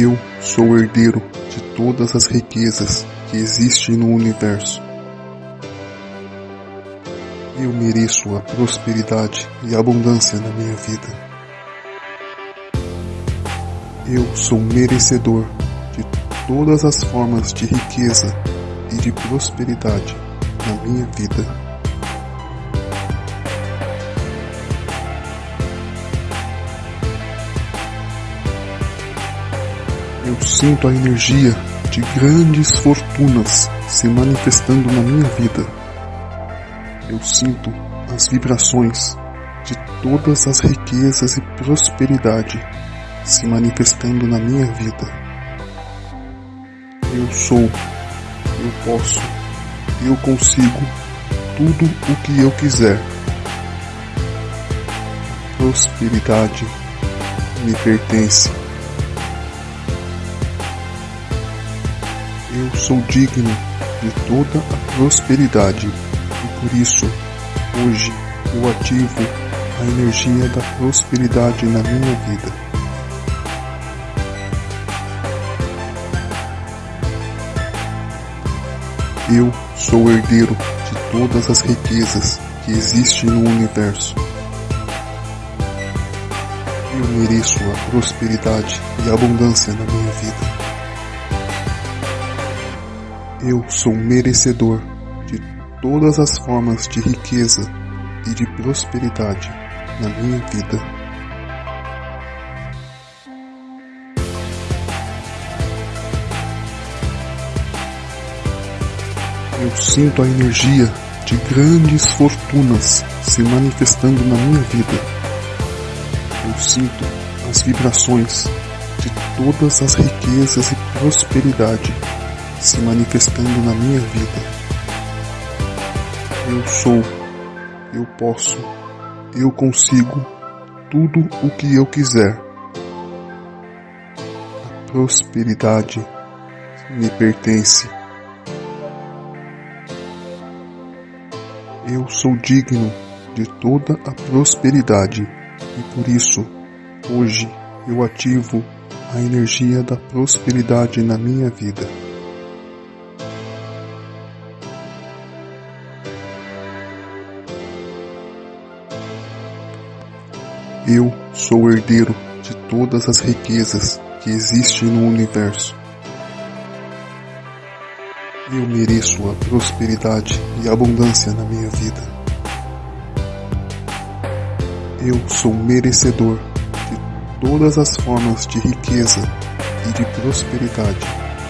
Eu sou o herdeiro de todas as riquezas que existem no universo. Eu mereço a prosperidade e abundância na minha vida. Eu sou merecedor de todas as formas de riqueza e de prosperidade na minha vida. Sinto a energia de grandes fortunas se manifestando na minha vida. Eu sinto as vibrações de todas as riquezas e prosperidade se manifestando na minha vida. Eu sou, eu posso, eu consigo tudo o que eu quiser. prosperidade me pertence. Eu sou digno de toda a prosperidade e por isso, hoje, eu ativo a energia da prosperidade na minha vida. Eu sou herdeiro de todas as riquezas que existem no universo. Eu mereço a prosperidade e a abundância na minha vida. Eu sou merecedor de todas as formas de riqueza e de prosperidade na minha vida. Eu sinto a energia de grandes fortunas se manifestando na minha vida. Eu sinto as vibrações de todas as riquezas e prosperidade se manifestando na minha vida. Eu sou, eu posso, eu consigo tudo o que eu quiser. A prosperidade me pertence. Eu sou digno de toda a prosperidade e por isso, hoje, eu ativo a energia da prosperidade na minha vida. Eu sou o herdeiro de todas as riquezas que existem no universo. Eu mereço a prosperidade e abundância na minha vida. Eu sou merecedor de todas as formas de riqueza e de prosperidade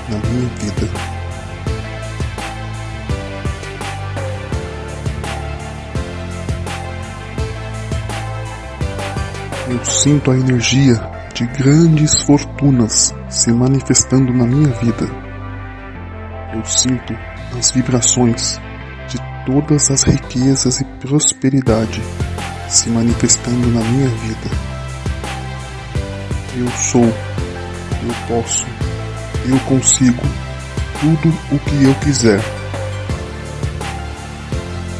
na minha vida. Eu sinto a energia de grandes fortunas se manifestando na minha vida. Eu sinto as vibrações de todas as riquezas e prosperidade se manifestando na minha vida. Eu sou, eu posso, eu consigo tudo o que eu quiser.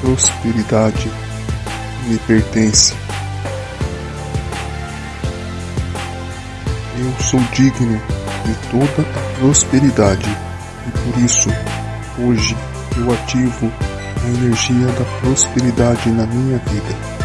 Prosperidade me pertence. Eu sou digno de toda a prosperidade e por isso, hoje, eu ativo a energia da prosperidade na minha vida.